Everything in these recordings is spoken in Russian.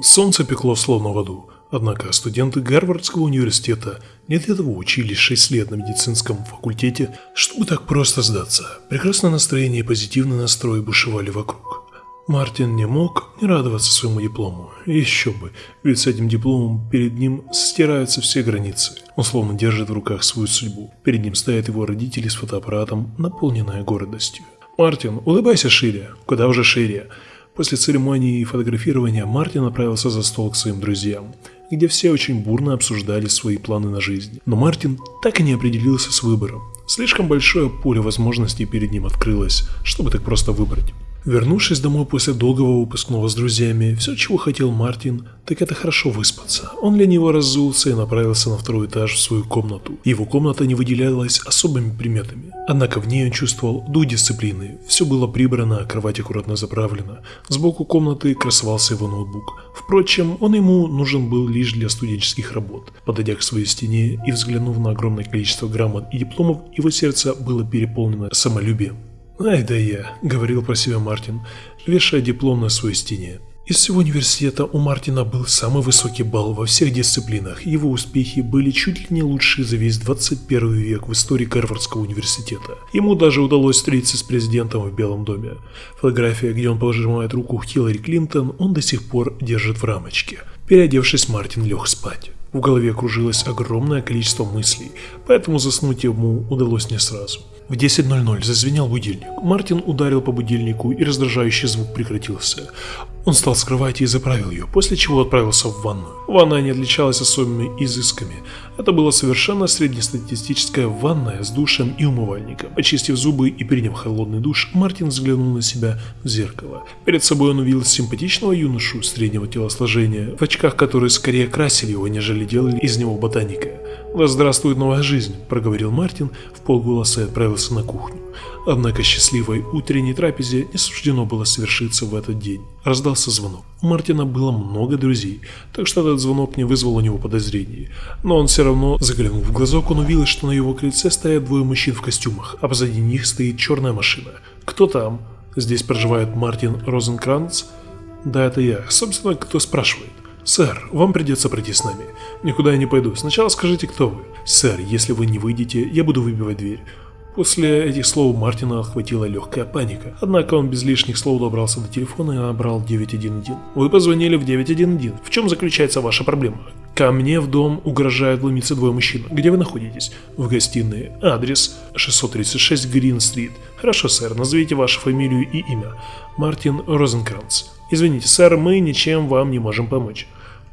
Солнце пекло словно в аду, однако студенты Гарвардского университета не для того учились 6 лет на медицинском факультете, чтобы так просто сдаться. Прекрасное настроение и позитивный настрой бушевали вокруг. Мартин не мог не радоваться своему диплому. Еще бы, ведь с этим дипломом перед ним стираются все границы. Он словно держит в руках свою судьбу. Перед ним стоят его родители с фотоаппаратом, наполненная гордостью. «Мартин, улыбайся шире. Куда уже шире?» После церемонии фотографирования Мартин направился за стол к своим друзьям, где все очень бурно обсуждали свои планы на жизнь. Но Мартин так и не определился с выбором. Слишком большое поле возможностей перед ним открылось, чтобы так просто выбрать. Вернувшись домой после долгого выпускного с друзьями, все, чего хотел Мартин, так это хорошо выспаться. Он лениво разулся и направился на второй этаж в свою комнату. Его комната не выделялась особыми приметами. Однако в ней он чувствовал дух дисциплины. Все было прибрано, кровать аккуратно заправлена. Сбоку комнаты красовался его ноутбук. Впрочем, он ему нужен был лишь для студенческих работ. Подойдя к своей стене и взглянув на огромное количество грамот и дипломов, его сердце было переполнено самолюбием. «Ай да я», — говорил про себя Мартин, вешая диплом на своей стене. Из всего университета у Мартина был самый высокий балл во всех дисциплинах, его успехи были чуть ли не лучшие за весь 21 век в истории Гарвардского университета. Ему даже удалось встретиться с президентом в Белом доме. Фотография, где он пожимает руку Хиллари Клинтон, он до сих пор держит в рамочке. Переодевшись, Мартин лег спать. В голове кружилось огромное количество мыслей, поэтому заснуть ему удалось не сразу. В 10.00 зазвенел будильник. Мартин ударил по будильнику, и раздражающий звук прекратился. Он стал с кровати и заправил ее, после чего отправился в ванную. Ванная не отличалась особыми изысками. Это была совершенно среднестатистическая ванная с душем и умывальником. Очистив зубы и приняв холодный душ, Мартин взглянул на себя в зеркало. Перед собой он увидел симпатичного юношу среднего телосложения, в очках, которые скорее красили его, нежели делали из него ботаника. «Да здравствует новая жизнь», – проговорил Мартин в полголоса и отправился на кухню. Однако счастливой утренней трапезе не суждено было совершиться в этот день. Раздался звонок. У Мартина было много друзей, так что этот звонок не вызвал у него подозрений. Но он все равно заглянул в глазок, он увидел, что на его крыльце стоят двое мужчин в костюмах, а позади них стоит черная машина. «Кто там?» «Здесь проживает Мартин Розенкранц?» «Да, это я. Собственно, кто спрашивает?» «Сэр, вам придется пройти с нами. Никуда я не пойду. Сначала скажите, кто вы». «Сэр, если вы не выйдете, я буду выбивать дверь». После этих слов Мартина охватила легкая паника. Однако он без лишних слов добрался до телефона и набрал 911. «Вы позвонили в 911. В чем заключается ваша проблема?» «Ко мне в дом угрожают вломиться двое мужчин. Где вы находитесь?» «В гостиной. Адрес 636 Грин-стрит». «Хорошо, сэр. Назовите вашу фамилию и имя». «Мартин Розенкранц». «Извините, сэр, мы ничем вам не можем помочь».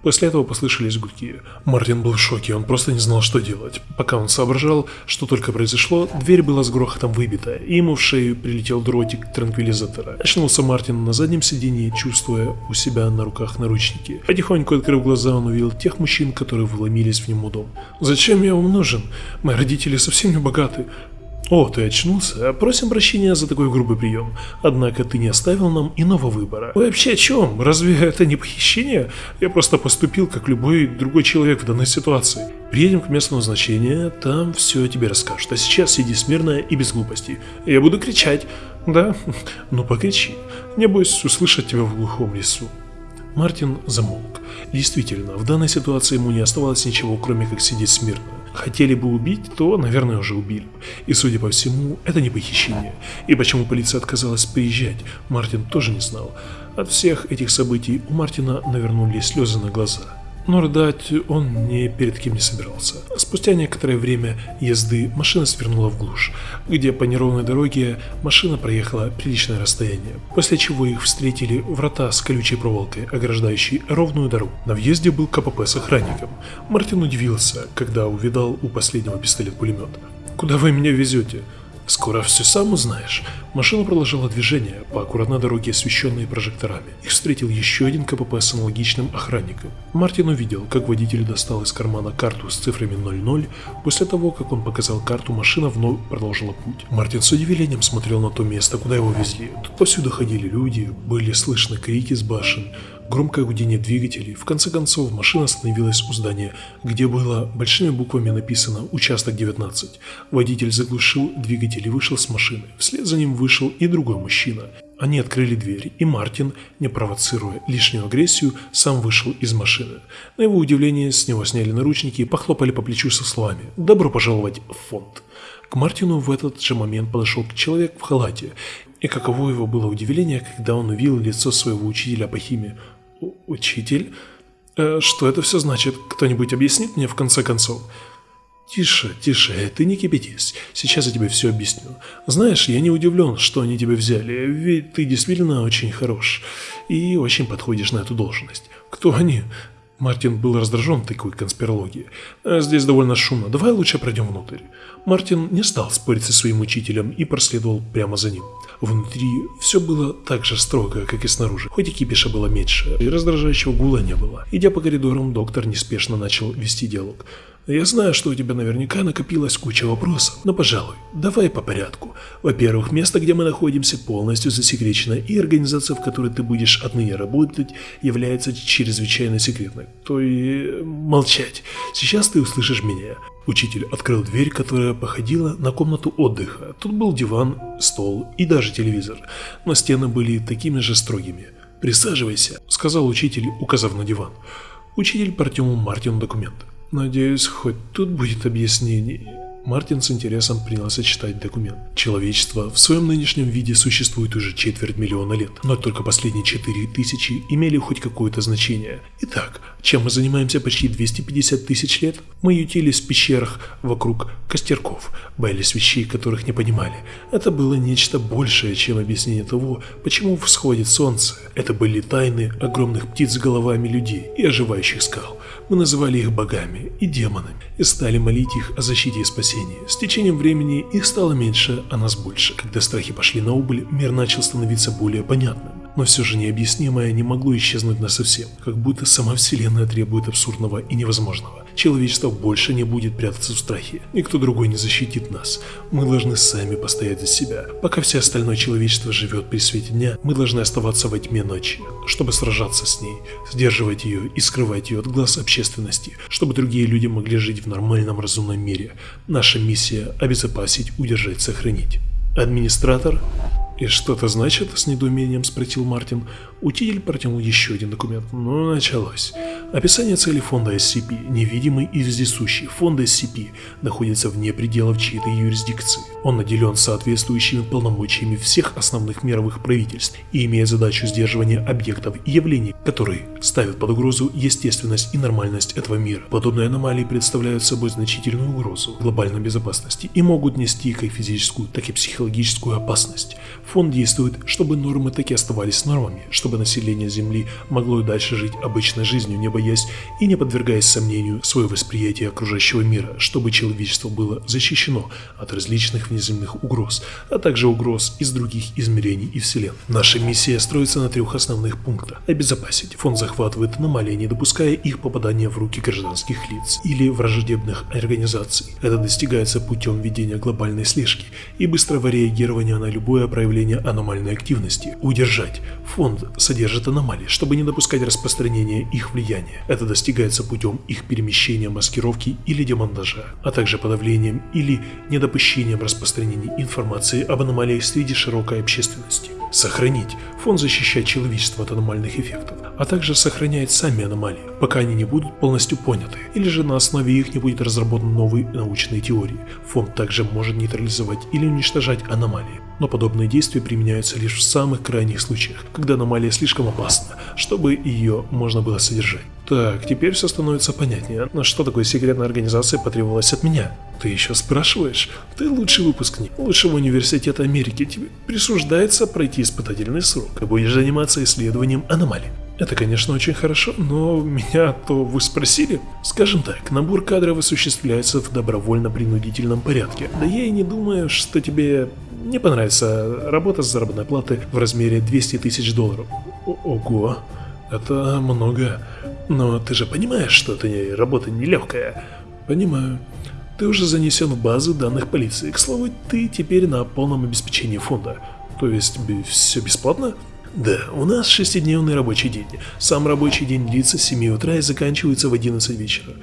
После этого послышались гудки. Мартин был в шоке, он просто не знал, что делать. Пока он соображал, что только произошло, дверь была с грохотом выбита, и ему в шею прилетел дротик транквилизатора. Очнулся Мартин на заднем сидении, чувствуя у себя на руках наручники. Потихоньку открыв глаза, он увидел тех мужчин, которые вломились в него дом. «Зачем я вам нужен? Мои родители совсем не богаты. «О, ты очнулся? Просим прощения за такой грубый прием. Однако ты не оставил нам иного выбора. Вы вообще о чем? Разве это не похищение? Я просто поступил, как любой другой человек в данной ситуации. Приедем к месту назначения, там все тебе расскажут. А сейчас сиди смирно и без глупостей. Я буду кричать. Да? Ну покричи. Небось, услышать тебя в глухом лесу». Мартин замолк. Действительно, в данной ситуации ему не оставалось ничего, кроме как сидеть смирно. Хотели бы убить, то, наверное, уже убили. И, судя по всему, это не похищение. И почему полиция отказалась приезжать, Мартин тоже не знал. От всех этих событий у Мартина навернулись слезы на глаза. Но рыдать он ни перед кем не собирался. Спустя некоторое время езды машина свернула в глушь, где по неровной дороге машина проехала приличное расстояние, после чего их встретили врата с колючей проволокой, ограждающей ровную дорогу. На въезде был КПП с охранником. Мартин удивился, когда увидал у последнего пистолет-пулемет. «Куда вы меня везете?» Скоро все сам узнаешь. Машина продолжила движение по аккуратной дороге, освещенной прожекторами. Их встретил еще один КПП с аналогичным охранником. Мартин увидел, как водитель достал из кармана карту с цифрами 00. После того, как он показал карту, машина вновь продолжила путь. Мартин с удивлением смотрел на то место, куда его везли. Тут повсюду ходили люди, были слышны крики с башен громкое гудение двигателей. В конце концов, машина остановилась у здания, где было большими буквами написано «Участок 19». Водитель заглушил двигатель и вышел с машины. Вслед за ним вышел и другой мужчина. Они открыли дверь, и Мартин, не провоцируя лишнюю агрессию, сам вышел из машины. На его удивление, с него сняли наручники и похлопали по плечу со словами «Добро пожаловать в фонд». К Мартину в этот же момент подошел человек в халате, и каково его было удивление, когда он увидел лицо своего учителя по химии. «Учитель? Э, что это все значит? Кто-нибудь объяснит мне в конце концов?» «Тише, тише, ты не кипятись. Сейчас я тебе все объясню. Знаешь, я не удивлен, что они тебя взяли, ведь ты действительно очень хорош и очень подходишь на эту должность. Кто они?» Мартин был раздражен такой конспирологией. «А «Здесь довольно шумно, давай лучше пройдем внутрь». Мартин не стал спорить со своим учителем и проследовал прямо за ним. Внутри все было так же строго, как и снаружи, хоть и кипиша было меньше, и раздражающего гула не было. Идя по коридорам, доктор неспешно начал вести диалог. Я знаю, что у тебя наверняка накопилась куча вопросов, но, пожалуй, давай по порядку. Во-первых, место, где мы находимся, полностью засекречено, и организация, в которой ты будешь отныне работать, является чрезвычайно секретной. То и молчать. Сейчас ты услышишь меня. Учитель открыл дверь, которая походила на комнату отдыха. Тут был диван, стол и даже телевизор, но стены были такими же строгими. «Присаживайся», — сказал учитель, указав на диван. Учитель протянул Мартину документ. Надеюсь, хоть тут будет объяснение. Мартин с интересом принялся читать документ. Человечество в своем нынешнем виде существует уже четверть миллиона лет, но только последние четыре тысячи имели хоть какое-то значение. Итак, чем мы занимаемся почти 250 тысяч лет? Мы ютились в пещерах вокруг костерков, боялись вещей, которых не понимали. Это было нечто большее, чем объяснение того, почему всходит солнце. Это были тайны огромных птиц с головами людей и оживающих скал. Мы называли их богами и демонами и стали молить их о защите и спасении. С течением времени их стало меньше, а нас больше. Когда страхи пошли на убыль, мир начал становиться более понятным. Но все же необъяснимое не могло исчезнуть насовсем, как будто сама Вселенная требует абсурдного и невозможного. Человечество больше не будет прятаться в страхе. Никто другой не защитит нас. Мы должны сами постоять за себя. Пока все остальное человечество живет при свете дня, мы должны оставаться во тьме ночи, чтобы сражаться с ней, сдерживать ее и скрывать ее от глаз общественности, чтобы другие люди могли жить в нормальном разумном мире. Наша миссия – обезопасить, удержать, сохранить. Администратор «И что это значит?» – с недоумением спросил Мартин. Учитель протянул еще один документ. Ну, началось. Описание цели фонда SCP. Невидимый и вездесущий. Фонд SCP находится вне пределов чьей-то юрисдикции. Он наделен соответствующими полномочиями всех основных мировых правительств и имеет задачу сдерживания объектов и явлений, которые ставят под угрозу естественность и нормальность этого мира. Подобные аномалии представляют собой значительную угрозу глобальной безопасности и могут нести как физическую, так и психологическую опасность. Фонд действует, чтобы нормы таки оставались нормами, чтобы население Земли могло и дальше жить обычной жизнью, не боясь и не подвергаясь сомнению свое восприятие окружающего мира, чтобы человечество было защищено от различных внеземных угроз, а также угроз из других измерений и вселенной. Наша миссия строится на трех основных пунктах. Обезопасить. Фонд захватывает аномалии, не допуская их попадания в руки гражданских лиц или враждебных организаций. Это достигается путем ведения глобальной слежки и быстрого реагирования на любое проявление аномальной активности, удержать. Фонд содержит аномалии, чтобы не допускать распространения их влияния. Это достигается путем их перемещения, маскировки или демонтажа, а также подавлением или недопущением распространения информации об аномалиях среди широкой общественности. Сохранить. Фонд защищает человечество от аномальных эффектов, а также сохраняет сами аномалии, пока они не будут полностью поняты, или же на основе их не будет разработан новые научные теории. Фонд также может нейтрализовать или уничтожать аномалии но подобные действия применяются лишь в самых крайних случаях, когда аномалия слишком опасна, чтобы ее можно было содержать. Так, теперь все становится понятнее. Но что такое секретная организация потребовалась от меня? Ты еще спрашиваешь? Ты лучший выпускник лучшего университета Америки. Тебе присуждается пройти испытательный срок. Ты будешь заниматься исследованием аномалий. Это, конечно, очень хорошо, но меня то вы спросили. Скажем так, набор кадров осуществляется в добровольно-принудительном порядке. Да я и не думаю, что тебе не понравится работа с заработной платы в размере 200 тысяч долларов. Ого, это много. Но ты же понимаешь, что это работа нелегкая. Понимаю. Ты уже занесен в базу данных полиции. К слову, ты теперь на полном обеспечении фонда. То есть все бесплатно? Да, у нас шестидневный рабочий день. Сам рабочий день длится с 7 утра и заканчивается в 11 вечера.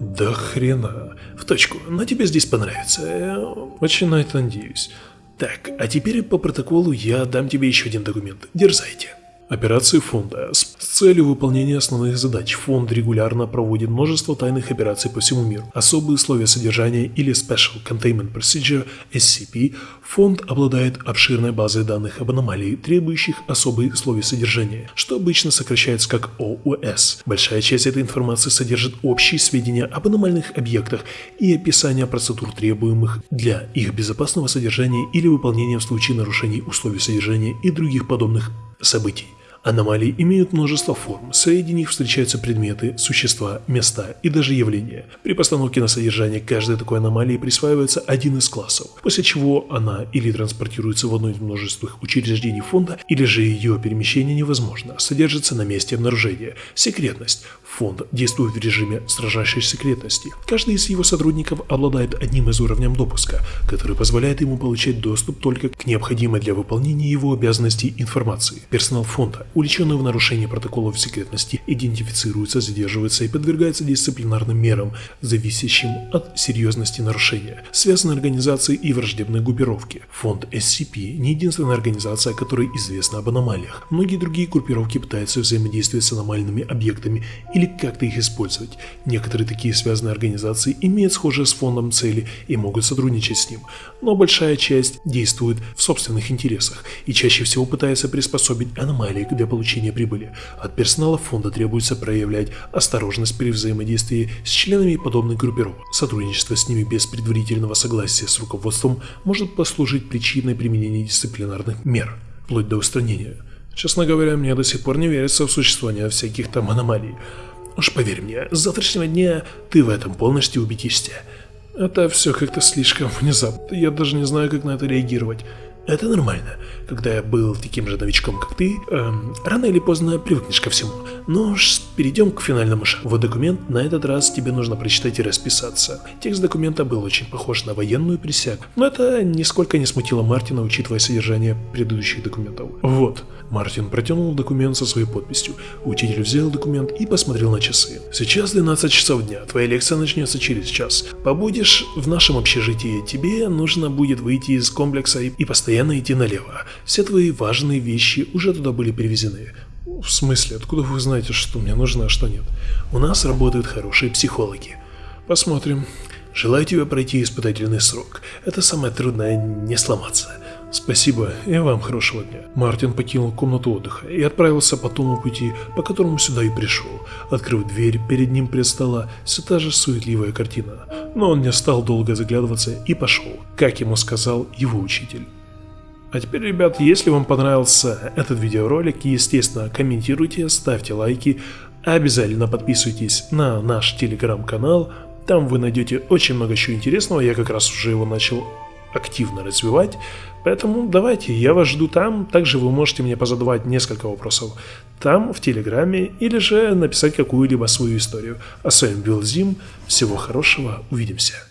Да хрена. В точку, но тебе здесь понравится. Я очень на это надеюсь. Так, а теперь по протоколу я дам тебе еще один документ. Дерзайте. Операции фонда. С целью выполнения основных задач фонд регулярно проводит множество тайных операций по всему миру. Особые условия содержания или Special Containment Procedure SCP фонд обладает обширной базой данных об аномалии, требующих особые условия содержания, что обычно сокращается как ОУС. Большая часть этой информации содержит общие сведения об аномальных объектах и описание процедур, требуемых для их безопасного содержания или выполнения в случае нарушений условий содержания и других подобных событий. Аномалии имеют множество форм, среди них встречаются предметы, существа, места и даже явления. При постановке на содержание каждой такой аномалии присваивается один из классов, после чего она или транспортируется в одно из множественных учреждений фонда, или же ее перемещение невозможно, содержится на месте обнаружения. Секретность. Фонд действует в режиме строжайшей секретности. Каждый из его сотрудников обладает одним из уровней допуска, который позволяет ему получать доступ только к необходимой для выполнения его обязанностей информации. Персонал фонда, уличенный в нарушении протоколов секретности, идентифицируется, задерживается и подвергается дисциплинарным мерам, зависящим от серьезности нарушения. Связаны организации и враждебные группировки. Фонд SCP не единственная организация, которой известна об аномалиях. Многие другие группировки пытаются взаимодействовать с аномальными объектами или как-то их использовать. Некоторые такие связанные организации имеют схожие с фондом цели и могут сотрудничать с ним, но большая часть действует в собственных интересах и чаще всего пытается приспособить аномалии для получения прибыли. От персонала фонда требуется проявлять осторожность при взаимодействии с членами подобных группировок. Сотрудничество с ними без предварительного согласия с руководством может послужить причиной применения дисциплинарных мер, вплоть до устранения. Честно говоря, мне до сих пор не верится в существование всяких там аномалий. Уж поверь мне, с завтрашнего дня ты в этом полностью убедишься. Это все как-то слишком внезапно, я даже не знаю, как на это реагировать. Это нормально. Когда я был таким же новичком, как ты, эм, рано или поздно привыкнешь ко всему. Но перейдем к финальному шагу. Вот документ, на этот раз тебе нужно прочитать и расписаться. Текст документа был очень похож на военную присягу, но это нисколько не смутило Мартина, учитывая содержание предыдущих документов. Вот, Мартин протянул документ со своей подписью. Учитель взял документ и посмотрел на часы. Сейчас 12 часов дня, твоя лекция начнется через час. Побудешь в нашем общежитии, тебе нужно будет выйти из комплекса и постоянно идти налево. Все твои важные вещи уже туда были перевезены. В смысле, откуда вы знаете, что мне нужно, а что нет? У нас работают хорошие психологи. Посмотрим. Желаю тебе пройти испытательный срок. Это самое трудное не сломаться. Спасибо, и вам хорошего дня. Мартин покинул комнату отдыха и отправился по тому пути, по которому сюда и пришел. Открыв дверь, перед ним предстала все та же суетливая картина. Но он не стал долго заглядываться и пошел, как ему сказал его учитель. А теперь, ребят, если вам понравился этот видеоролик, естественно, комментируйте, ставьте лайки, обязательно подписывайтесь на наш телеграм-канал, там вы найдете очень много чего интересного, я как раз уже его начал активно развивать, поэтому давайте, я вас жду там, также вы можете мне позадавать несколько вопросов там, в Телеграме, или же написать какую-либо свою историю. А с вами был Зим, всего хорошего, увидимся.